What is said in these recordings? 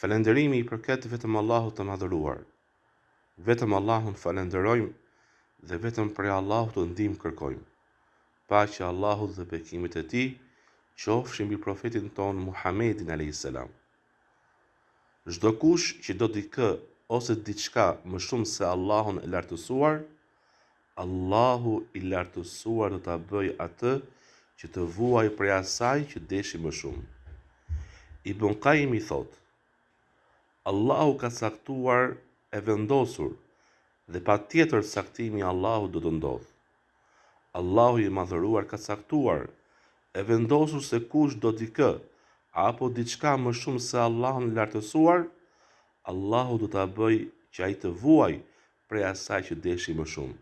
Falënderimi i përket vetëm Allahut të Madhëruar. Vetëm Allahun falënderojmë dhe vetëm prej Allahut ndihmë kërkojmë. Paqja e Allahut dhe bekimet e Tij qofshin mbi Profetin tonë Muhammedin alejhi selam. Çdokush që do dikë ose diçka më shumë se Allahun e Lartësuar, Allahu i Lartësuar do ta bëjë atë që të vuajë prej asaj që deshi më shumë. Ibn Kajimi thotë, Allahu ka caktuar e vendosur dhe patjetër caktimi i Allahut do të ndodhë. Allahu i Madhëruar ka caktuar e vendosur se kush do dikë apo diçka më shumë se Allahun e Lartësuar, Allahu do ta bëjë që ai të vuajë prej asaj që deshi më shumë.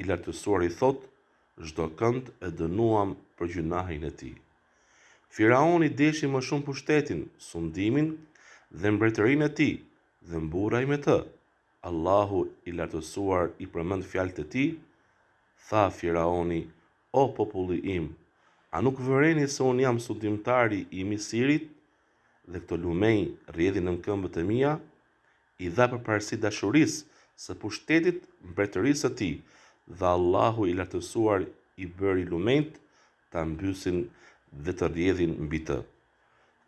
I Lartësuari thotë, Çdokënd e dënuam për gjynahin e tij. Firaoni deshi më shumë pushtetin, sundimin dhe mbretërinë e tij dhe mburrej me të. Allahu i Lartësuar i përmend fjalët e tij, Tha Firaoni, O populli im, a nuk vëreni se unë jam sundimtari i Misirit dhe këto lumenj rrjedhin nën këmbët e mia? i dha përparësi dashurisë së pushtetit mbretërisë së tij dhe Allahu i Lartësuar i bëri lumenjtë ta mbysin dhe të rrjedhin mbi të.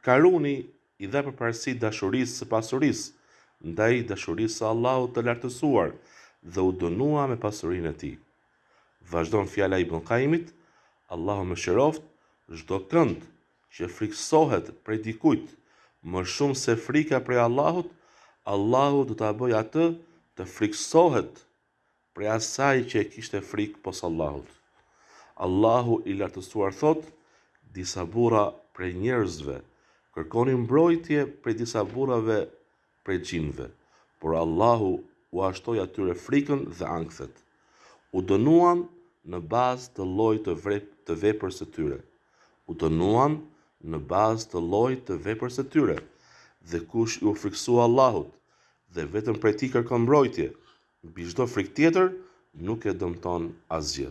Karuni i dha përparësi dashurisë së pasurisë ndaj dashurisë së Allahut të Lartësuar dhe u dënua me pasurinë e tij. Vazhdon fjala e Ibn Kajimit, Allahu e mëshiroftë, çdokënd që frikësohet prej dikujt më shumë se frika prej Allahut, Allahu do ta bëjë atë të frikësohet prej asaj që e kishte frikë pos Allahut. Allahu i Lartësuar thotë, disa burra prej njerëzve kërkonin mbrojtje prej disa burrave prej xhinëve, por Allahu ua shtoi atyre frikën dhe ankthet. U dënuan në bazë të llojit të të veprës së tyre. U dënuan në bazë të llojit të veprës së tyre. Dhe kush iu frikësua Allahut dhe vetëm prej Tij kërkon mbrojtje, mbi çdo frikë tjetër nuk e dëmton asgjë.